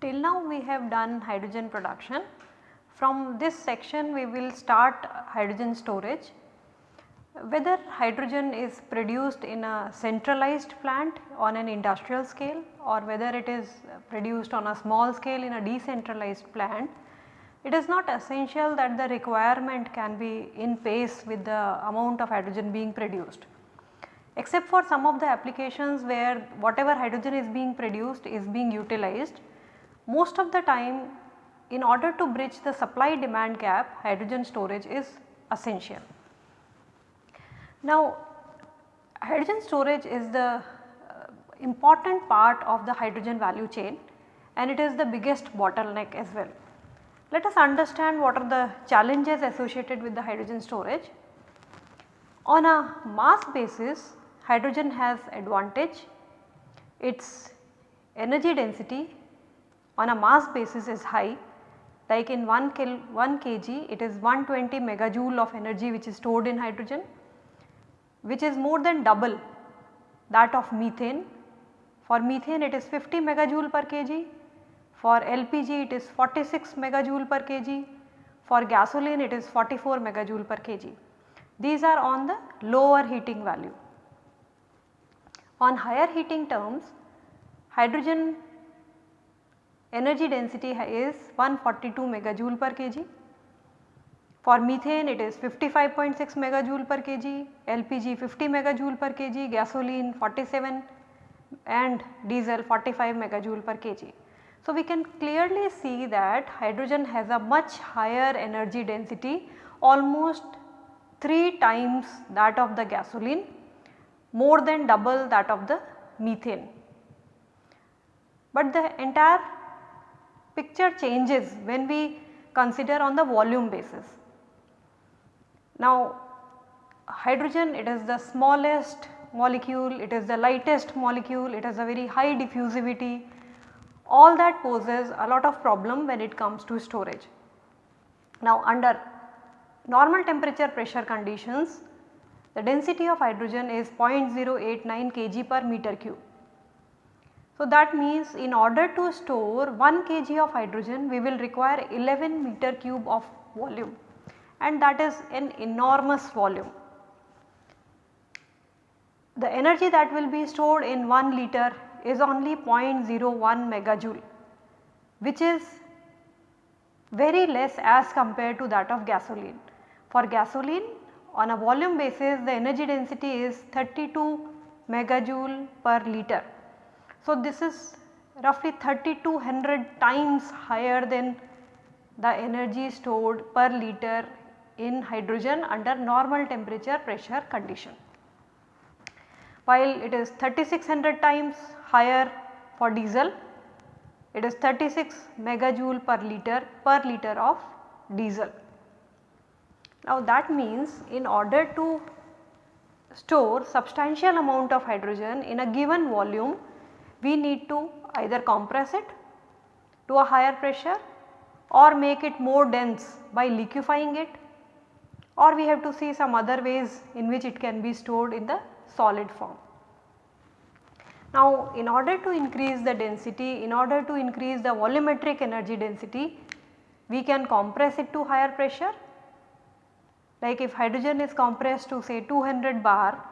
Till now we have done hydrogen production. From this section we will start hydrogen storage. Whether hydrogen is produced in a centralized plant on an industrial scale or whether it is produced on a small scale in a decentralized plant, it is not essential that the requirement can be in pace with the amount of hydrogen being produced. Except for some of the applications where whatever hydrogen is being produced is being utilized, most of the time in order to bridge the supply demand gap hydrogen storage is essential. Now hydrogen storage is the important part of the hydrogen value chain and it is the biggest bottleneck as well. Let us understand what are the challenges associated with the hydrogen storage. On a mass basis hydrogen has advantage, its energy density on a mass basis is high like in 1 kil 1 kg it is 120 megajoule of energy which is stored in hydrogen which is more than double that of methane. For methane it is 50 megajoule per kg, for LPG it is 46 megajoule per kg, for gasoline it is 44 megajoule per kg. These are on the lower heating value. On higher heating terms hydrogen energy density is 142 megajoule per kg. For methane it is 55.6 megajoule per kg, LPG 50 megajoule per kg, gasoline 47 and diesel 45 megajoule per kg. So, we can clearly see that hydrogen has a much higher energy density almost 3 times that of the gasoline more than double that of the methane. But the entire picture changes when we consider on the volume basis. Now hydrogen it is the smallest molecule, it is the lightest molecule, it has a very high diffusivity, all that poses a lot of problem when it comes to storage. Now under normal temperature pressure conditions the density of hydrogen is 0.089 kg per meter cube. So, that means in order to store 1 kg of hydrogen we will require 11 meter cube of volume and that is an enormous volume. The energy that will be stored in 1 liter is only 0.01 megajoule which is very less as compared to that of gasoline. For gasoline on a volume basis the energy density is 32 megajoule per liter so, this is roughly 3200 times higher than the energy stored per liter in hydrogen under normal temperature pressure condition. While it is 3600 times higher for diesel, it is 36 megajoule per liter per liter of diesel. Now that means in order to store substantial amount of hydrogen in a given volume we need to either compress it to a higher pressure or make it more dense by liquefying it or we have to see some other ways in which it can be stored in the solid form. Now in order to increase the density, in order to increase the volumetric energy density, we can compress it to higher pressure. Like if hydrogen is compressed to say 200 bar,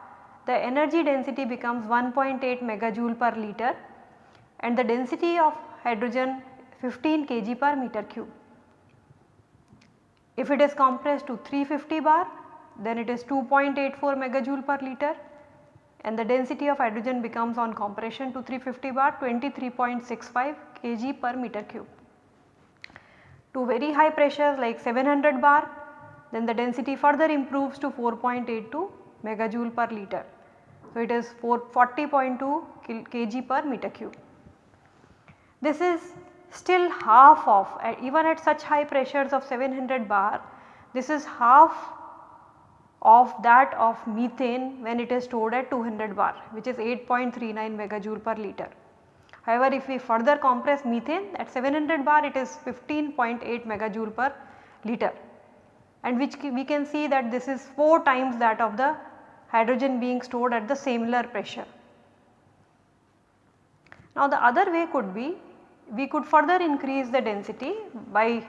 the energy density becomes 1.8 megajoule per liter and the density of hydrogen 15 kg per meter cube. If it is compressed to 350 bar then it is 2.84 megajoule per liter and the density of hydrogen becomes on compression to 350 bar 23.65 kg per meter cube. To very high pressures like 700 bar then the density further improves to 4.82 megajoule per liter. So, it is 40.2 kg per meter cube. This is still half of even at such high pressures of 700 bar this is half of that of methane when it is stored at 200 bar which is 8.39 megajoule per liter. However, if we further compress methane at 700 bar it is 15.8 megajoule per liter and which we can see that this is 4 times that of the hydrogen being stored at the similar pressure. Now the other way could be we could further increase the density by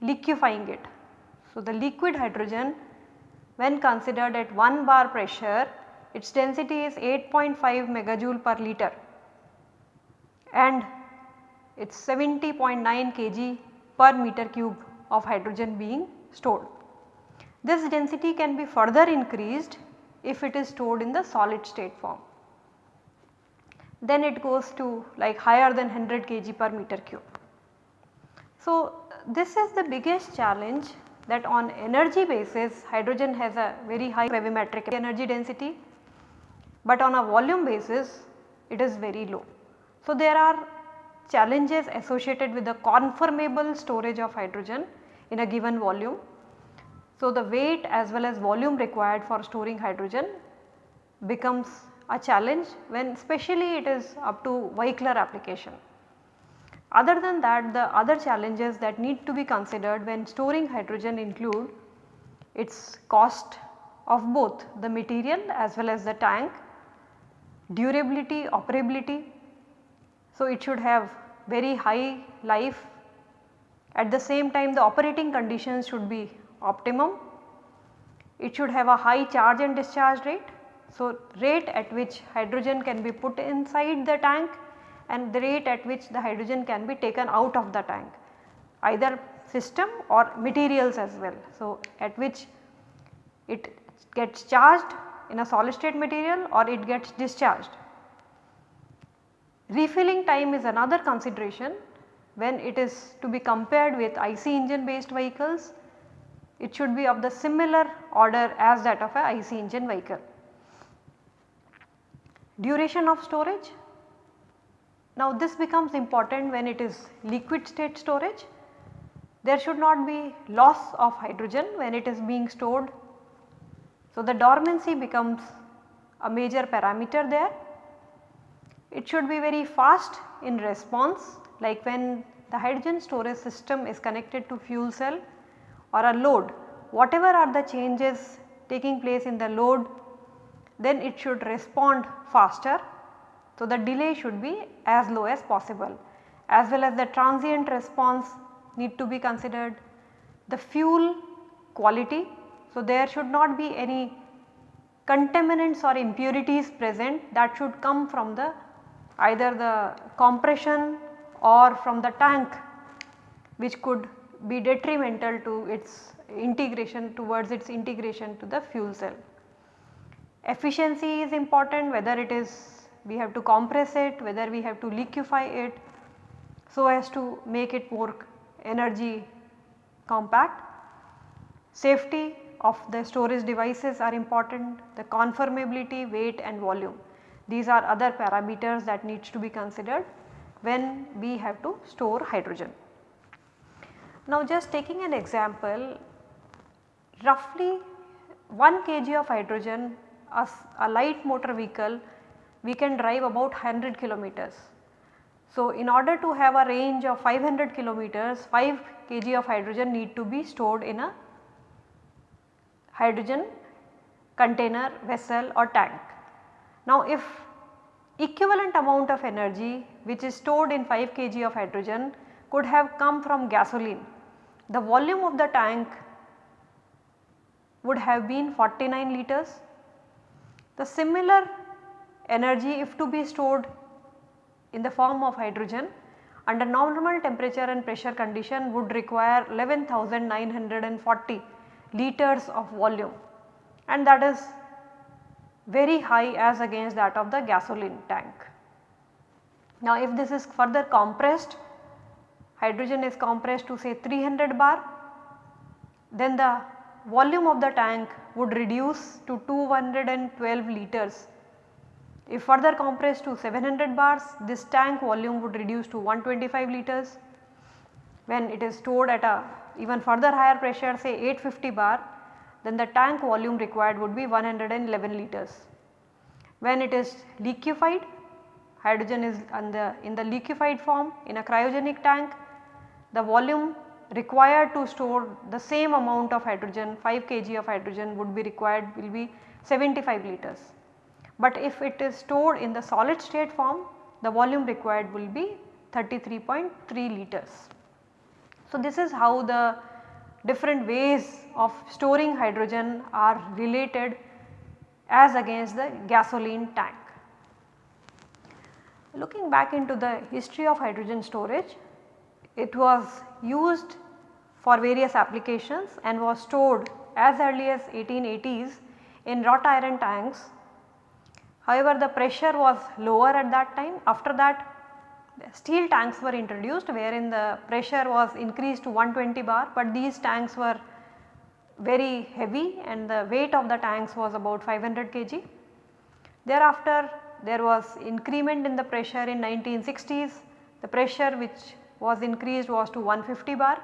liquefying it. So the liquid hydrogen when considered at 1 bar pressure its density is 8.5 megajoule per liter and it is 70.9 kg per meter cube of hydrogen being stored. This density can be further increased if it is stored in the solid state form. Then it goes to like higher than 100 kg per meter cube. So, this is the biggest challenge that on energy basis hydrogen has a very high gravimetric energy density, but on a volume basis it is very low. So, there are challenges associated with the conformable storage of hydrogen in a given volume. So, the weight as well as volume required for storing hydrogen becomes a challenge when especially it is up to vehicular application. Other than that the other challenges that need to be considered when storing hydrogen include its cost of both the material as well as the tank, durability, operability. So, it should have very high life at the same time the operating conditions should be optimum. It should have a high charge and discharge rate. So, rate at which hydrogen can be put inside the tank and the rate at which the hydrogen can be taken out of the tank either system or materials as well. So, at which it gets charged in a solid state material or it gets discharged. Refilling time is another consideration when it is to be compared with IC engine based vehicles it should be of the similar order as that of a IC engine vehicle. Duration of storage. Now this becomes important when it is liquid state storage. There should not be loss of hydrogen when it is being stored. So the dormancy becomes a major parameter there. It should be very fast in response like when the hydrogen storage system is connected to fuel cell or a load whatever are the changes taking place in the load then it should respond faster. So, the delay should be as low as possible as well as the transient response need to be considered. The fuel quality, so there should not be any contaminants or impurities present that should come from the either the compression or from the tank which could be detrimental to its integration towards its integration to the fuel cell. Efficiency is important whether it is we have to compress it, whether we have to liquefy it so as to make it more energy compact. Safety of the storage devices are important, the conformability, weight and volume. These are other parameters that needs to be considered when we have to store hydrogen. Now just taking an example, roughly 1 kg of hydrogen a, a light motor vehicle we can drive about 100 kilometers. So, in order to have a range of 500 kilometers 5 kg of hydrogen need to be stored in a hydrogen container vessel or tank. Now if equivalent amount of energy which is stored in 5 kg of hydrogen could have come from gasoline, the volume of the tank would have been 49 liters. The similar energy if to be stored in the form of hydrogen under normal temperature and pressure condition would require 11,940 liters of volume and that is very high as against that of the gasoline tank. Now if this is further compressed, hydrogen is compressed to say 300 bar, then the volume of the tank would reduce to 212 liters. If further compressed to 700 bars this tank volume would reduce to 125 liters. When it is stored at a even further higher pressure say 850 bar then the tank volume required would be 111 liters. When it is liquefied hydrogen is the, in the liquefied form in a cryogenic tank, the volume required to store the same amount of hydrogen 5 kg of hydrogen would be required will be 75 liters. But if it is stored in the solid state form the volume required will be 33.3 liters. So, this is how the different ways of storing hydrogen are related as against the gasoline tank. Looking back into the history of hydrogen storage, it was used for various applications and was stored as early as 1880s in wrought iron tanks. However, the pressure was lower at that time. After that steel tanks were introduced wherein the pressure was increased to 120 bar, but these tanks were very heavy and the weight of the tanks was about 500 kg. Thereafter there was increment in the pressure in 1960s, the pressure which was increased was to 150 bar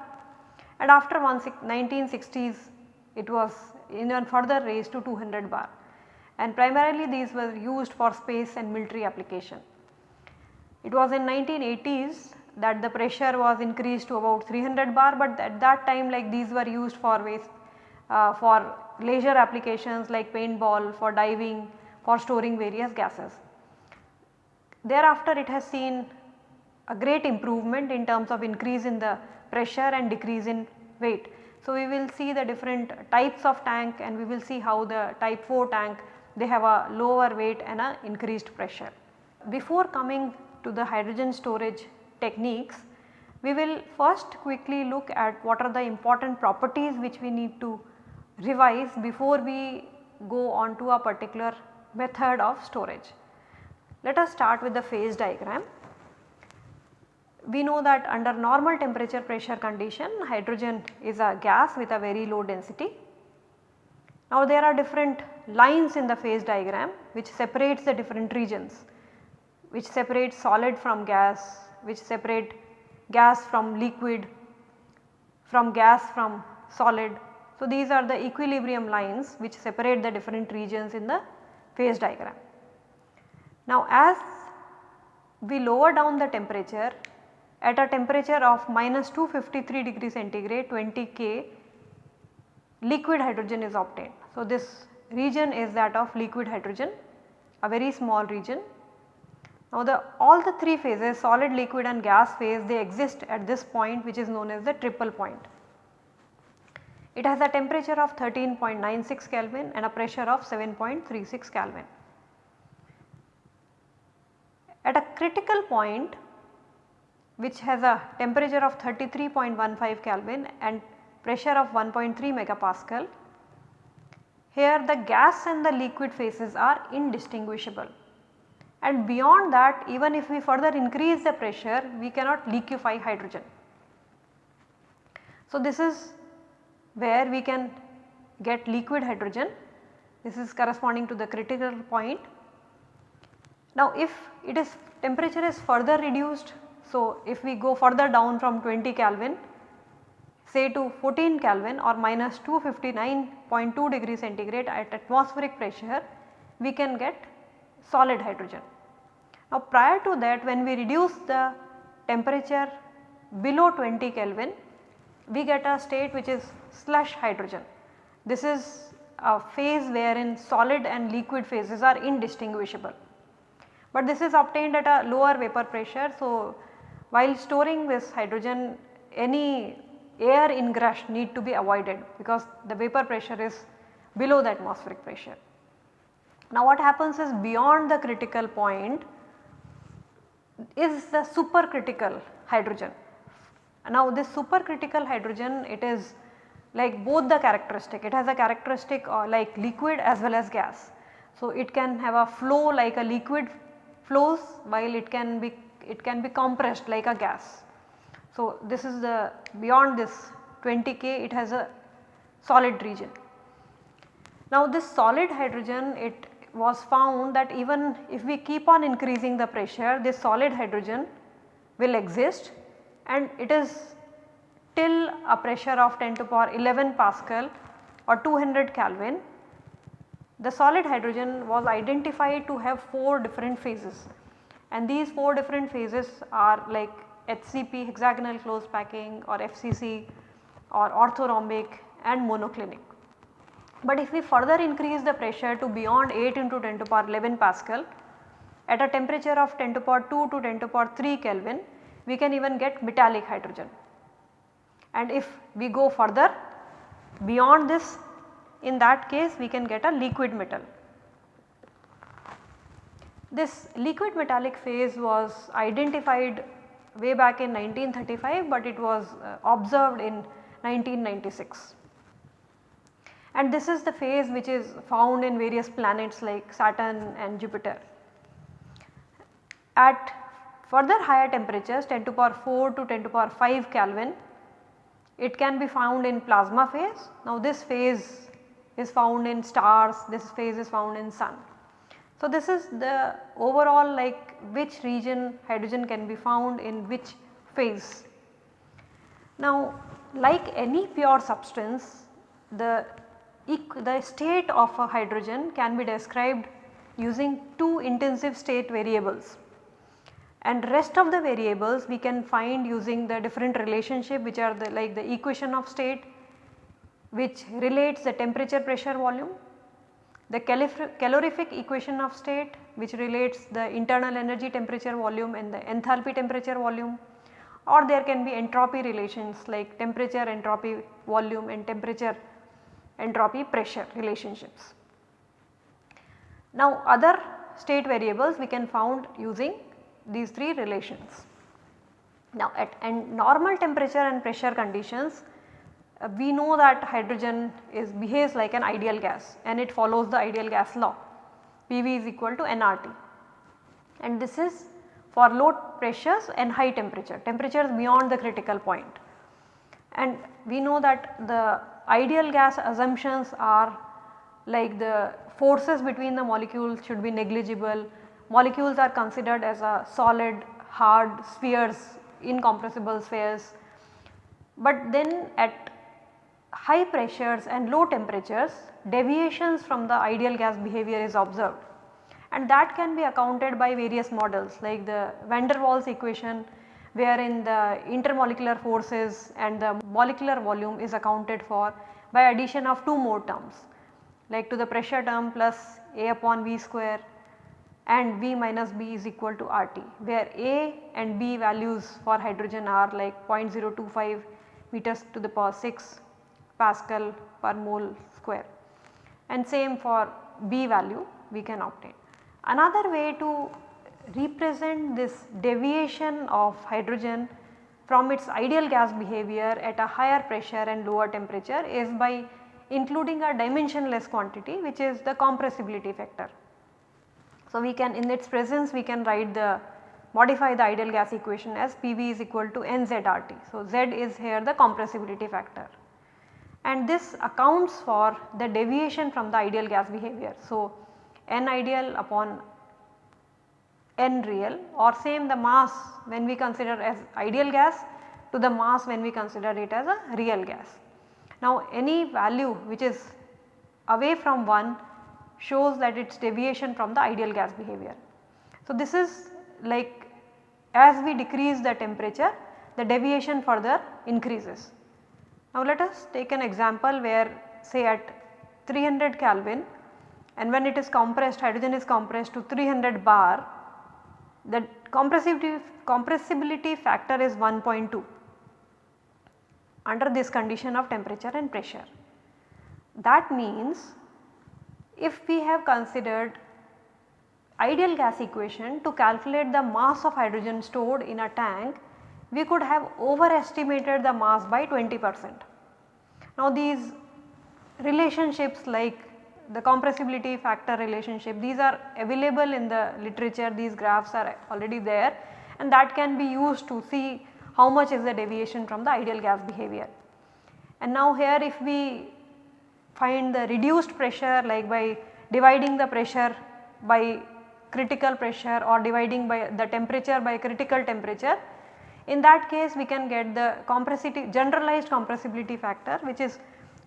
and after 1960s it was even further raised to 200 bar and primarily these were used for space and military application. It was in 1980s that the pressure was increased to about 300 bar but at that time like these were used for waste uh, for leisure applications like paintball, for diving, for storing various gases. Thereafter it has seen a great improvement in terms of increase in the pressure and decrease in weight. So, we will see the different types of tank and we will see how the type 4 tank they have a lower weight and a increased pressure. Before coming to the hydrogen storage techniques, we will first quickly look at what are the important properties which we need to revise before we go on to a particular method of storage. Let us start with the phase diagram. We know that under normal temperature pressure condition hydrogen is a gas with a very low density. Now there are different lines in the phase diagram which separates the different regions which separate solid from gas, which separate gas from liquid, from gas from solid so, these are the equilibrium lines which separate the different regions in the phase diagram. Now, as we lower down the temperature at a temperature of minus 253 degree centigrade 20 K liquid hydrogen is obtained. So, this region is that of liquid hydrogen a very small region. Now, the all the 3 phases solid, liquid and gas phase they exist at this point which is known as the triple point. It has a temperature of 13.96 Kelvin and a pressure of 7.36 Kelvin. At a critical point which has a temperature of 33.15 Kelvin and pressure of 1.3 megapascal, here the gas and the liquid phases are indistinguishable and beyond that even if we further increase the pressure we cannot liquefy hydrogen. So, this is where we can get liquid hydrogen. This is corresponding to the critical point. Now if it is temperature is further reduced, so if we go further down from 20 Kelvin say to 14 Kelvin or minus 259.2 degree centigrade at atmospheric pressure, we can get solid hydrogen. Now prior to that when we reduce the temperature below 20 Kelvin, we get a state which is slush hydrogen. This is a phase wherein solid and liquid phases are indistinguishable. But this is obtained at a lower vapor pressure. So, while storing this hydrogen any air ingress need to be avoided because the vapor pressure is below the atmospheric pressure. Now what happens is beyond the critical point is the supercritical hydrogen. Now this supercritical hydrogen it is like both the characteristic it has a characteristic uh, like liquid as well as gas. So it can have a flow like a liquid flows while it can be it can be compressed like a gas. So this is the beyond this 20 K it has a solid region. Now this solid hydrogen it was found that even if we keep on increasing the pressure this solid hydrogen will exist and it is till a pressure of 10 to power 11 Pascal or 200 Kelvin, the solid hydrogen was identified to have 4 different phases. and these 4 different phases are like HCP hexagonal closed packing or FCC or orthorhombic and monoclinic. But if we further increase the pressure to beyond 8 into 10 to power 11 Pascal at a temperature of 10 to power 2 to 10 to power 3 Kelvin we can even get metallic hydrogen. And if we go further beyond this in that case we can get a liquid metal. This liquid metallic phase was identified way back in 1935 but it was uh, observed in 1996. And this is the phase which is found in various planets like Saturn and Jupiter. At further higher temperatures 10 to power 4 to 10 to power 5 Kelvin it can be found in plasma phase. Now this phase is found in stars, this phase is found in sun. So this is the overall like which region hydrogen can be found in which phase. Now like any pure substance the, the state of a hydrogen can be described using two intensive state variables and rest of the variables we can find using the different relationship which are the like the equation of state which relates the temperature pressure volume, the calorific equation of state which relates the internal energy temperature volume and the enthalpy temperature volume or there can be entropy relations like temperature entropy volume and temperature entropy pressure relationships. Now other state variables we can found using these three relations. Now at and normal temperature and pressure conditions uh, we know that hydrogen is behaves like an ideal gas and it follows the ideal gas law PV is equal to nRT and this is for low pressures and high temperature, temperatures beyond the critical point. And we know that the ideal gas assumptions are like the forces between the molecules should be negligible, molecules are considered as a solid hard spheres incompressible spheres. But then at high pressures and low temperatures deviations from the ideal gas behavior is observed. And that can be accounted by various models like the van der Waals equation wherein the intermolecular forces and the molecular volume is accounted for by addition of two more terms like to the pressure term plus A upon V square and V minus B is equal to RT where A and B values for hydrogen are like 0.025 meters to the power 6 Pascal per mole square and same for B value we can obtain. Another way to represent this deviation of hydrogen from its ideal gas behavior at a higher pressure and lower temperature is by including a dimensionless quantity which is the compressibility factor. So, we can in its presence we can write the modify the ideal gas equation as PV is equal to NZRT. So, Z is here the compressibility factor and this accounts for the deviation from the ideal gas behavior. So, N ideal upon N real or same the mass when we consider as ideal gas to the mass when we consider it as a real gas. Now any value which is away from 1 shows that it is deviation from the ideal gas behavior. So, this is like as we decrease the temperature the deviation further increases. Now, let us take an example where say at 300 Kelvin and when it is compressed hydrogen is compressed to 300 bar the compressibility, compressibility factor is 1.2 under this condition of temperature and pressure. That means if we have considered ideal gas equation to calculate the mass of hydrogen stored in a tank, we could have overestimated the mass by 20 percent. Now these relationships like the compressibility factor relationship these are available in the literature these graphs are already there and that can be used to see how much is the deviation from the ideal gas behavior. And now here if we find the reduced pressure like by dividing the pressure by critical pressure or dividing by the temperature by critical temperature. In that case we can get the generalized compressibility factor which is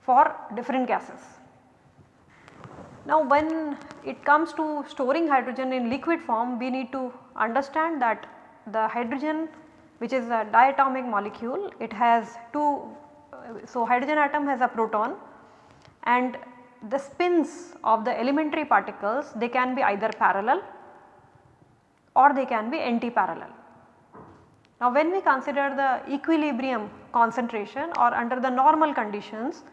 for different gases. Now when it comes to storing hydrogen in liquid form we need to understand that the hydrogen which is a diatomic molecule it has two so hydrogen atom has a proton and the spins of the elementary particles they can be either parallel or they can be anti-parallel. Now when we consider the equilibrium concentration or under the normal conditions,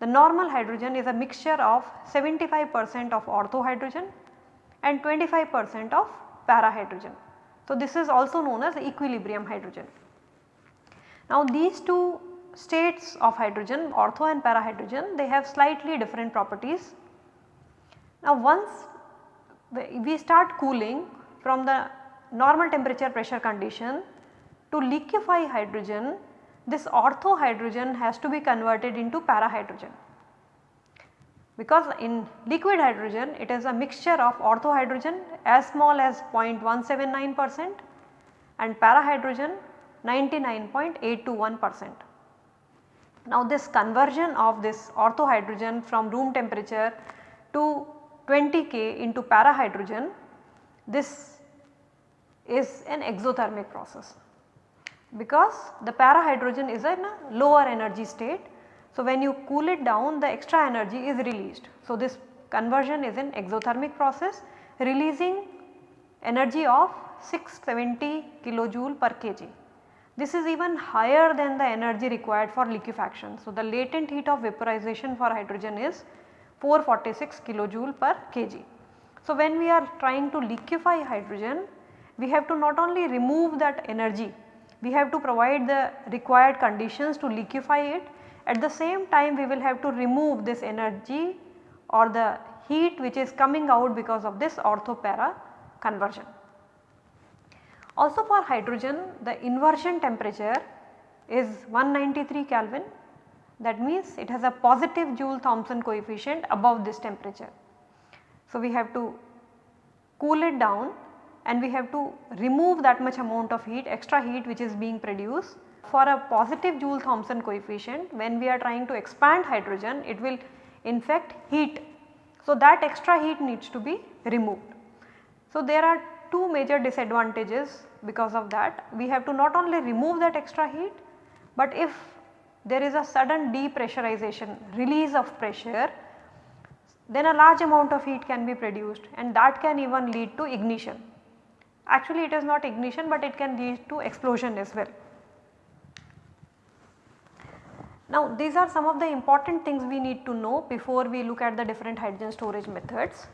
the normal hydrogen is a mixture of 75 percent of ortho hydrogen and 25 percent of para hydrogen. So this is also known as equilibrium hydrogen. Now these two states of hydrogen ortho and para hydrogen they have slightly different properties. Now once we start cooling from the normal temperature pressure condition to liquefy hydrogen this ortho hydrogen has to be converted into para hydrogen. Because in liquid hydrogen it is a mixture of ortho hydrogen as small as 0.179 percent and para hydrogen 99.821 percent. Now this conversion of this ortho hydrogen from room temperature to 20 K into para hydrogen this is an exothermic process because the para hydrogen is in a lower energy state. So when you cool it down the extra energy is released. So this conversion is an exothermic process releasing energy of 670 kilojoule per kg. This is even higher than the energy required for liquefaction. So, the latent heat of vaporization for hydrogen is 446 kilojoule per kg. So, when we are trying to liquefy hydrogen, we have to not only remove that energy, we have to provide the required conditions to liquefy it. At the same time we will have to remove this energy or the heat which is coming out because of this ortho para conversion. Also for hydrogen the inversion temperature is 193 Kelvin that means it has a positive Joule Thomson coefficient above this temperature. So we have to cool it down and we have to remove that much amount of heat extra heat which is being produced. For a positive Joule Thomson coefficient when we are trying to expand hydrogen it will in fact heat. So that extra heat needs to be removed. So there are two major disadvantages because of that. We have to not only remove that extra heat, but if there is a sudden depressurization release of pressure then a large amount of heat can be produced and that can even lead to ignition. Actually it is not ignition but it can lead to explosion as well. Now these are some of the important things we need to know before we look at the different hydrogen storage methods.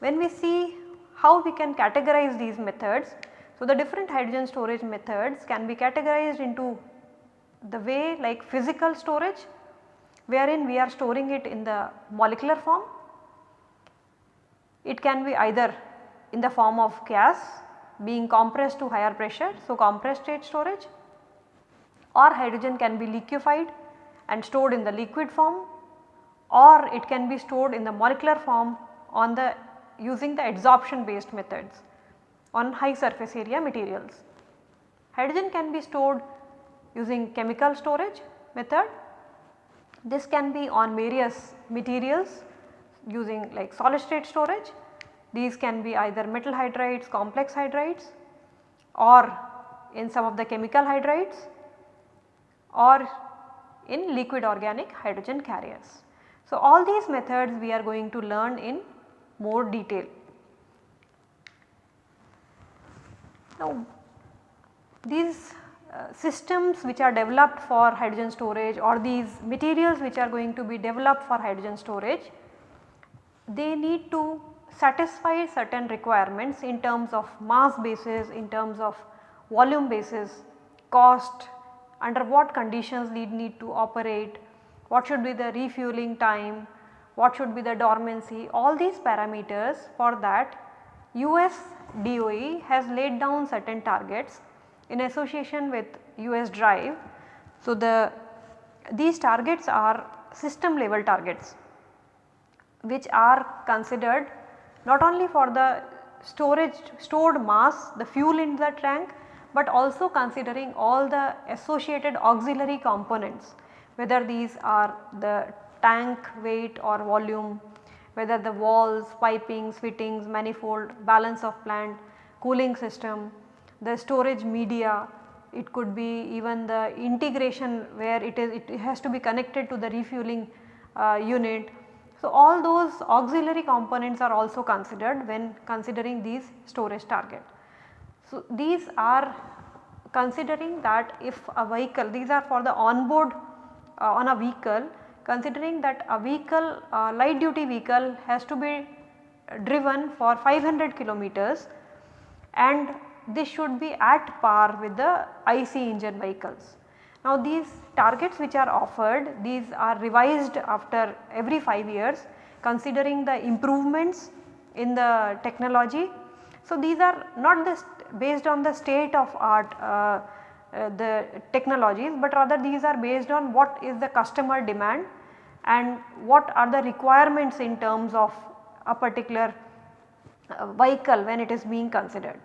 When we see how we can categorize these methods. So, the different hydrogen storage methods can be categorized into the way like physical storage wherein we are storing it in the molecular form. It can be either in the form of gas being compressed to higher pressure. So, compressed state storage or hydrogen can be liquefied and stored in the liquid form or it can be stored in the molecular form on the using the adsorption based methods on high surface area materials. Hydrogen can be stored using chemical storage method. This can be on various materials using like solid state storage. These can be either metal hydrides, complex hydrides or in some of the chemical hydrides or in liquid organic hydrogen carriers. So, all these methods we are going to learn in more detail. Now these uh, systems which are developed for hydrogen storage or these materials which are going to be developed for hydrogen storage, they need to satisfy certain requirements in terms of mass basis, in terms of volume basis, cost, under what conditions need need to operate, what should be the refueling time, what should be the dormancy all these parameters for that US DOE has laid down certain targets in association with US drive. So, the these targets are system level targets which are considered not only for the storage stored mass the fuel in the tank but also considering all the associated auxiliary components whether these are the tank weight or volume, whether the walls, pipings, fittings, manifold, balance of plant, cooling system, the storage media, it could be even the integration where it is it has to be connected to the refueling uh, unit. So, all those auxiliary components are also considered when considering these storage target. So, these are considering that if a vehicle these are for the onboard uh, on a vehicle considering that a vehicle uh, light duty vehicle has to be driven for 500 kilometers and this should be at par with the IC engine vehicles. Now these targets which are offered these are revised after every 5 years considering the improvements in the technology. So these are not the based on the state of art uh, uh, the technologies but rather these are based on what is the customer demand and what are the requirements in terms of a particular uh, vehicle when it is being considered.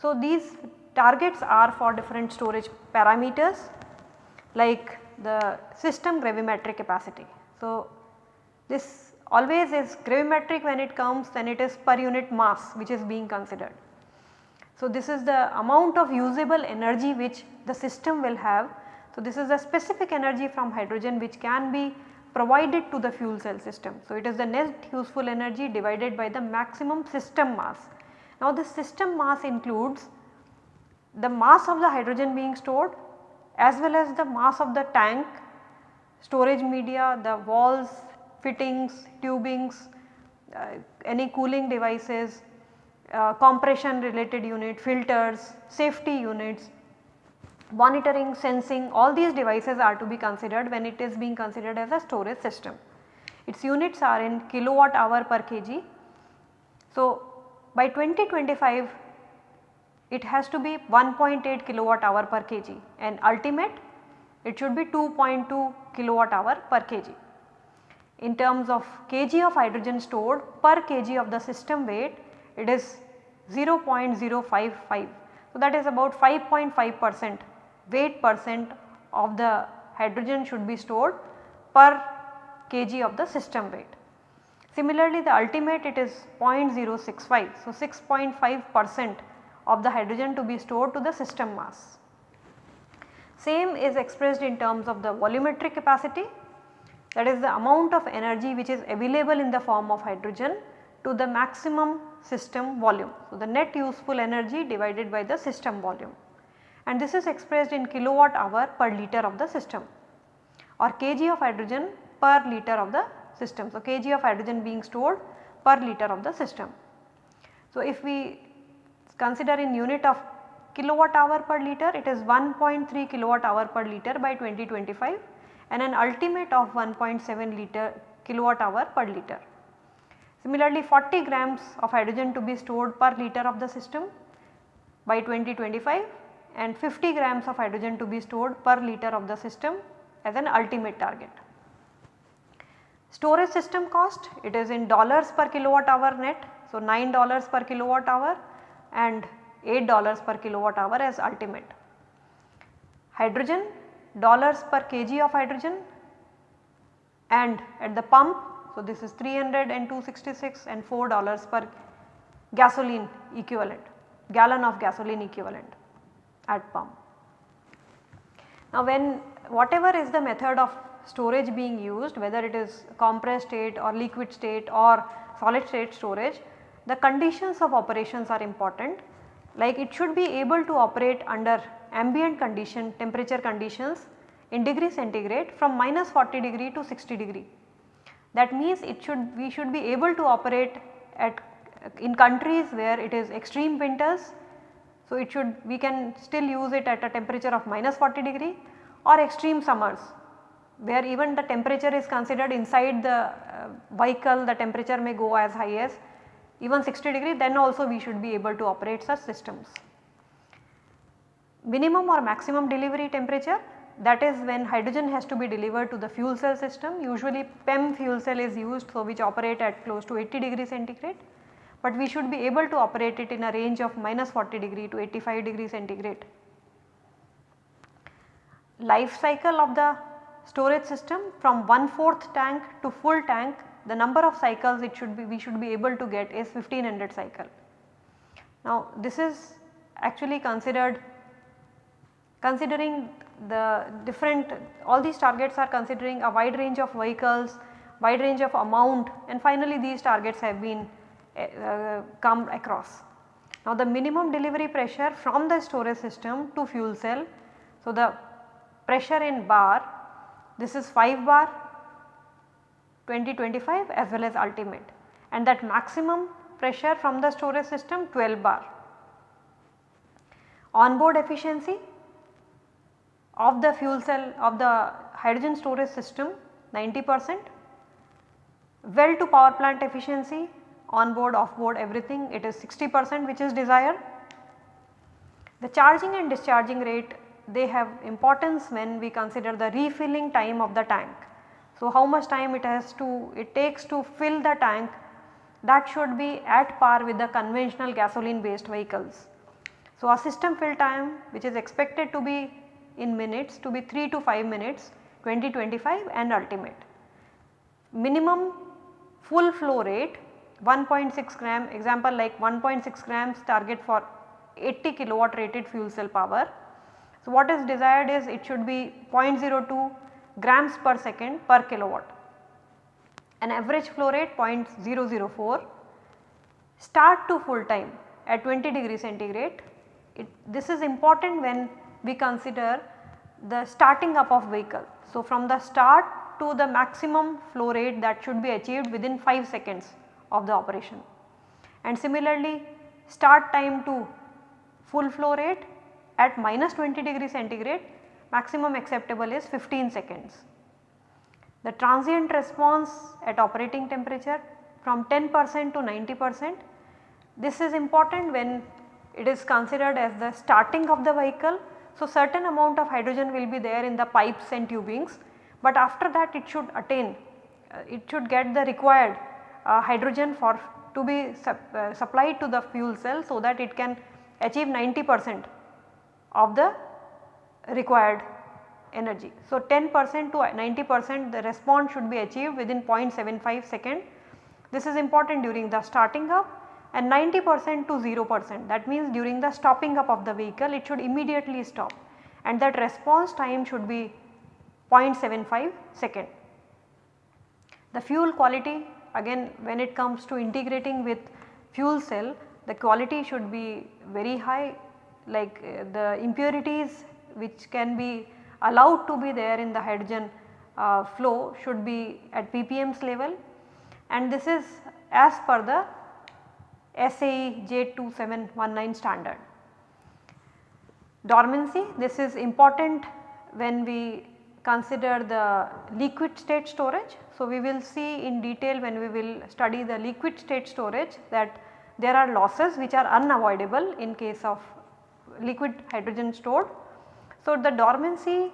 So, these targets are for different storage parameters like the system gravimetric capacity. So, this always is gravimetric when it comes then it is per unit mass which is being considered. So, this is the amount of usable energy which the system will have. So, this is the specific energy from hydrogen which can be provided to the fuel cell system. So, it is the net useful energy divided by the maximum system mass now the system mass includes the mass of the hydrogen being stored as well as the mass of the tank, storage media, the walls, fittings, tubings, uh, any cooling devices, uh, compression related unit, filters, safety units, monitoring, sensing all these devices are to be considered when it is being considered as a storage system. Its units are in kilowatt hour per kg. So, by 2025 it has to be 1.8 kilowatt hour per kg and ultimate it should be 2.2 kilowatt hour per kg. In terms of kg of hydrogen stored per kg of the system weight it is 0.055. So, that is about 5.5 percent weight percent of the hydrogen should be stored per kg of the system weight. Similarly, the ultimate it is 0.065. So, 6.5 percent of the hydrogen to be stored to the system mass. Same is expressed in terms of the volumetric capacity that is the amount of energy which is available in the form of hydrogen to the maximum system volume. So, the net useful energy divided by the system volume and this is expressed in kilowatt hour per liter of the system or kg of hydrogen per liter of the system. So, kg of hydrogen being stored per liter of the system. So, if we consider in unit of kilowatt hour per liter it is 1.3 kilowatt hour per liter by 2025 and an ultimate of 1.7 liter kilowatt hour per liter. Similarly 40 grams of hydrogen to be stored per liter of the system by 2025 and 50 grams of hydrogen to be stored per liter of the system as an ultimate target. Storage system cost it is in dollars per kilowatt hour net. So, 9 dollars per kilowatt hour and 8 dollars per kilowatt hour as ultimate. Hydrogen dollars per kg of hydrogen and at the pump. So, this is 300 and 266 and 4 dollars per gasoline equivalent gallon of gasoline equivalent at pump. Now, when whatever is the method of storage being used whether it is compressed state or liquid state or solid state storage, the conditions of operations are important like it should be able to operate under ambient condition temperature conditions in degree centigrade from minus 40 degree to 60 degree. That means it should we should be able to operate at in countries where it is extreme winters. So, it should we can still use it at a temperature of minus 40 degree or extreme summers where even the temperature is considered inside the uh, vehicle the temperature may go as high as even 60 degree then also we should be able to operate such systems. Minimum or maximum delivery temperature that is when hydrogen has to be delivered to the fuel cell system usually PEM fuel cell is used so which operate at close to 80 degree centigrade but we should be able to operate it in a range of minus 40 degree to 85 degree centigrade. Life cycle of the storage system from one fourth tank to full tank the number of cycles it should be we should be able to get is 1500 cycle. Now this is actually considered considering the different all these targets are considering a wide range of vehicles, wide range of amount and finally these targets have been uh, come across. Now the minimum delivery pressure from the storage system to fuel cell. So the pressure in bar this is 5 bar 2025 as well as ultimate and that maximum pressure from the storage system 12 bar. Onboard efficiency of the fuel cell of the hydrogen storage system 90 percent, well to power plant efficiency on board off board everything it is 60 percent which is desired. The charging and discharging rate they have importance when we consider the refilling time of the tank. So, how much time it has to it takes to fill the tank that should be at par with the conventional gasoline based vehicles. So, a system fill time which is expected to be in minutes to be 3 to 5 minutes 2025 and ultimate. Minimum full flow rate 1.6 gram example like 1.6 grams target for 80 kilowatt rated fuel cell power. So, what is desired is it should be 0.02 grams per second per kilowatt. An average flow rate 0.004 start to full time at 20 degree centigrade. It, this is important when we consider the starting up of vehicle. So, from the start to the maximum flow rate that should be achieved within 5 seconds of the operation. And similarly start time to full flow rate at minus 20 degree centigrade maximum acceptable is 15 seconds. The transient response at operating temperature from 10 percent to 90 percent this is important when it is considered as the starting of the vehicle so, certain amount of hydrogen will be there in the pipes and tubings, but after that it should attain, uh, it should get the required uh, hydrogen for to be sup, uh, supplied to the fuel cell so that it can achieve 90 percent of the required energy. So, 10 percent to 90 percent the response should be achieved within 0.75 second. This is important during the starting up and 90 percent to 0 percent that means during the stopping up of the vehicle it should immediately stop and that response time should be 0.75 second. The fuel quality again when it comes to integrating with fuel cell the quality should be very high like uh, the impurities which can be allowed to be there in the hydrogen uh, flow should be at ppm's level and this is as per the SAE J2719 standard. Dormancy this is important when we consider the liquid state storage. So, we will see in detail when we will study the liquid state storage that there are losses which are unavoidable in case of liquid hydrogen stored. So, the dormancy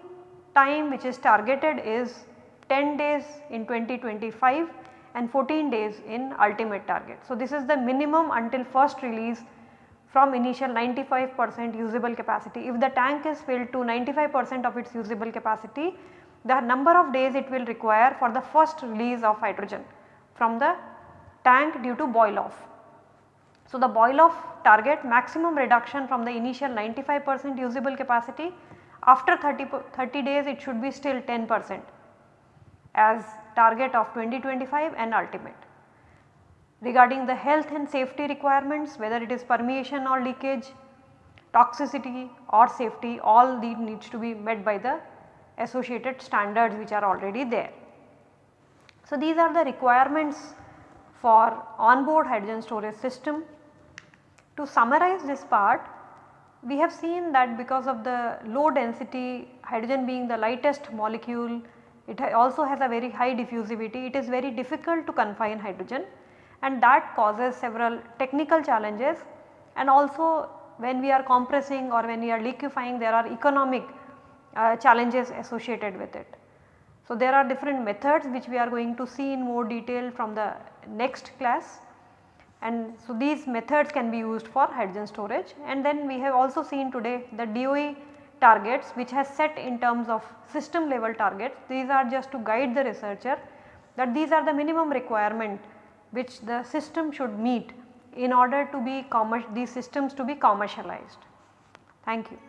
time which is targeted is 10 days in 2025 and 14 days in ultimate target. So, this is the minimum until first release from initial 95 percent usable capacity. If the tank is filled to 95 percent of its usable capacity, the number of days it will require for the first release of hydrogen from the tank due to boil off. So, the boil off target maximum reduction from the initial 95 percent usable capacity after 30, 30 days it should be still 10 percent as target of 2025 and ultimate. Regarding the health and safety requirements whether it is permeation or leakage, toxicity or safety all these needs to be met by the associated standards which are already there. So, these are the requirements for onboard hydrogen storage system. To summarize this part, we have seen that because of the low density hydrogen being the lightest molecule it also has a very high diffusivity, it is very difficult to confine hydrogen and that causes several technical challenges. And also when we are compressing or when we are liquefying there are economic uh, challenges associated with it. So, there are different methods which we are going to see in more detail from the next class and so these methods can be used for hydrogen storage and then we have also seen today the DOE targets which has set in terms of system level targets. These are just to guide the researcher that these are the minimum requirement which the system should meet in order to be these systems to be commercialized. Thank you.